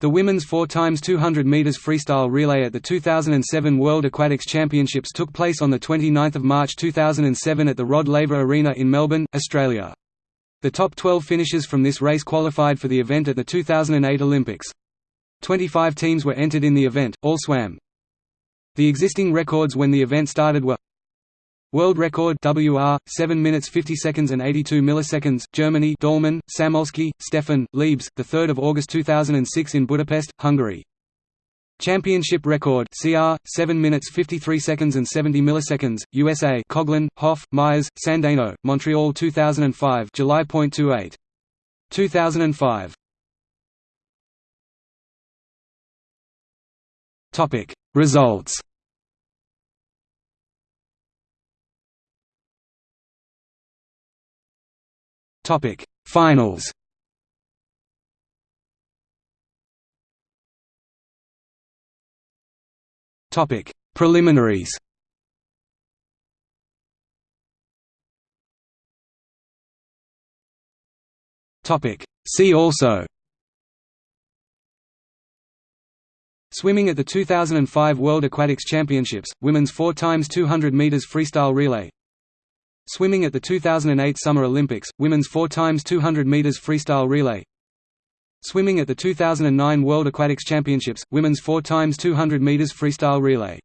The women's 4x200 meters freestyle relay at the 2007 World Aquatics Championships took place on the 29th of March 2007 at the Rod Laver Arena in Melbourne, Australia. The top 12 finishers from this race qualified for the event at the 2008 Olympics. 25 teams were entered in the event, all swam. The existing records when the event started were World record WR 7 minutes 50 seconds and 82 milliseconds Germany Dallmann Samulski Steffen Liebs the 3rd of August 2006 in Budapest Hungary. Championship record CR 7 minutes 53 seconds and 70 milliseconds USA Coughlin Hoff Myers Sandeno Montreal 2005 July July.28 2005 Topic. Results Topic Finals. Topic Preliminaries. Topic See also. Swimming at the 2005 World Aquatics Championships, women's 4x200 meters freestyle relay Swimming at the 2008 Summer Olympics, women's 4x200 meters freestyle relay. Swimming at the 2009 World Aquatics Championships, women's 4x200 meters freestyle relay.